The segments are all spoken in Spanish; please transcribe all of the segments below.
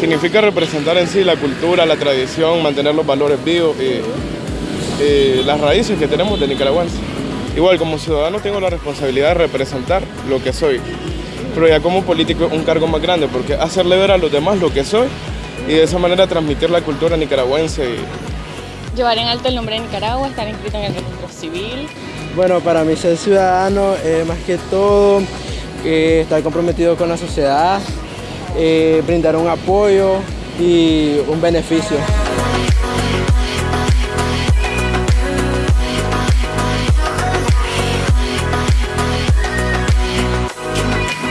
Significa representar en sí la cultura, la tradición, mantener los valores vivos y, y las raíces que tenemos de nicaragüense. Igual como ciudadano tengo la responsabilidad de representar lo que soy, pero ya como político es un cargo más grande porque hacerle ver a los demás lo que soy y de esa manera transmitir la cultura nicaragüense. Llevar en alto el nombre de Nicaragua, estar inscrito en el registro civil. Bueno, para mí ser ciudadano es más que todo eh, estar comprometido con la sociedad, eh, brindar un apoyo y un beneficio.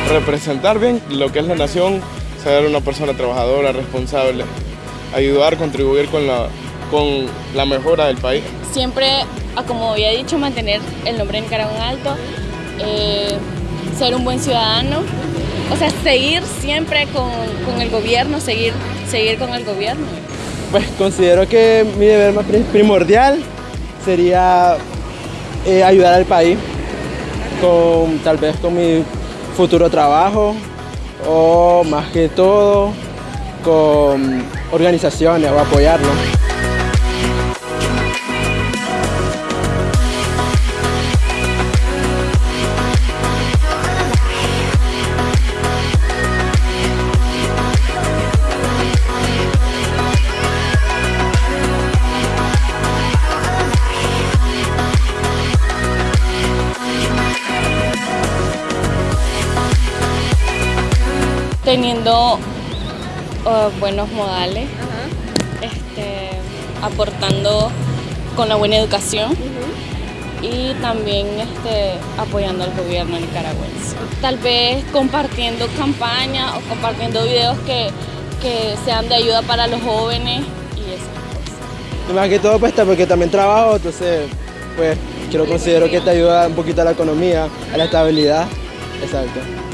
Representar bien lo que es la nación, ser una persona trabajadora, responsable, ayudar, contribuir con la, con la mejora del país. Siempre, ah, como había dicho, mantener el nombre de Nicaragua en alto, eh, ser un buen ciudadano, o sea, seguir siempre con, con, el gobierno, seguir, seguir con el gobierno. Pues considero que mi deber más primordial sería eh, ayudar al país, con, tal vez con mi futuro trabajo o más que todo con organizaciones o apoyarlos. Teniendo uh, buenos modales, este, aportando con la buena educación y también este, apoyando al gobierno nicaragüense. Tal vez compartiendo campañas o compartiendo videos que, que sean de ayuda para los jóvenes y esas cosas. más que todo pues porque también trabajo, entonces pues quiero considero que te ayuda un poquito a la economía, a la estabilidad. Exacto.